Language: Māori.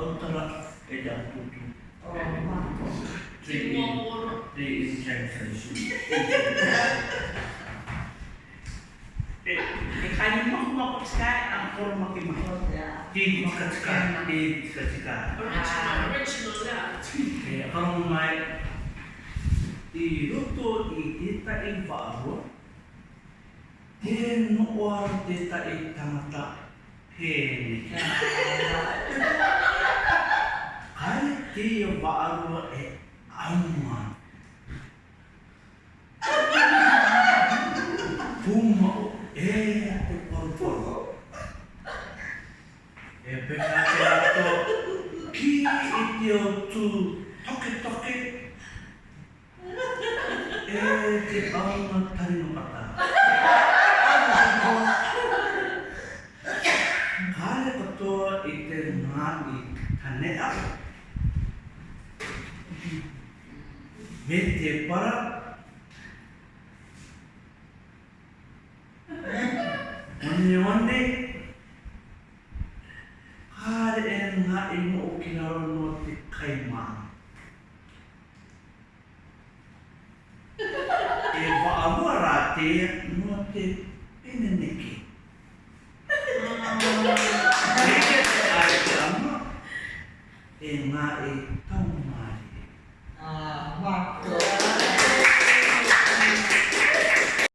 Authorize it up to two. Oh, wow. Three, three instructions. Kaya mo makatska ang puro makimahot. Di makatska, di katska. Original, original na. Kaya kung may iluto itita ibaro, tinuwar tita itamata. Hey. kia wa'arua e auma. Puma o e a te porporo. E pena te ato, ki i te o tu toke toke. E te auma tari no pata. Kare katoa i te ngani tane ato. me te para ane ane kāre e ngā e mo o ki nāro no te kai māna e wa awa rā te no te peneneke e ngā e